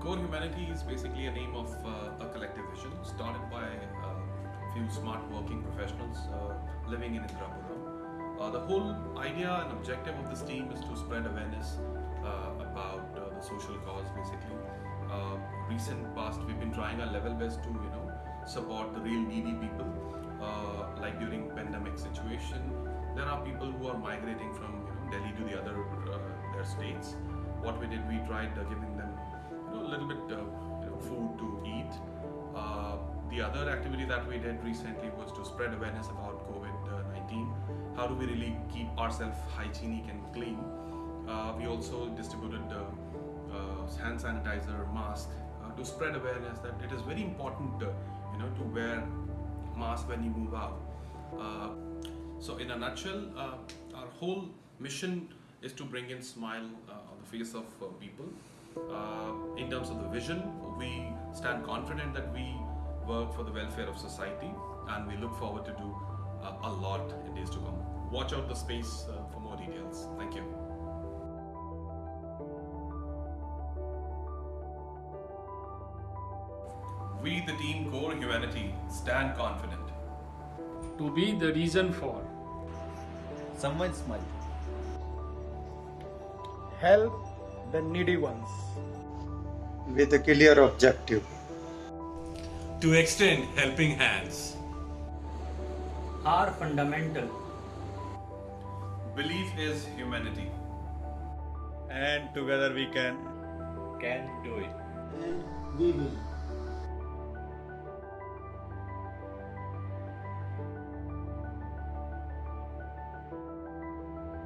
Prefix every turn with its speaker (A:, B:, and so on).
A: Core Humanity is basically a name of uh, a collective vision started by a few smart working professionals uh, living in Indirapuram. Uh, the whole idea and objective of this team is to spread awareness uh, about uh, the social cause basically. Uh, recent past we've been trying our level best to you know support the real needy people uh, like during pandemic situation there are people who are migrating from you know Delhi to the other uh, their states what we did we tried uh, giving them you know a little bit uh, you know food to eat. Uh, the other activity that we did recently was to spread awareness about covid-19 how do we really keep ourselves hygienic and clean? Uh, we also distributed uh, uh, hand sanitizer mask to spread awareness that it is very important you know to wear mask when you move out. So in a nutshell our whole mission is to bring in smile on the face of people uh, in terms of the vision we stand confident that we work for the welfare of society and we look forward to do uh, a lot in days to come. Watch out the space uh, for more details. Thank you. We the team core humanity stand confident.
B: To be the reason for
C: someone's smile.
D: help the needy ones.
E: with a clear objective.
A: to extend helping hands
F: are fundamental.
A: belief is humanity
C: And together we can.
G: can do it.
D: And we will.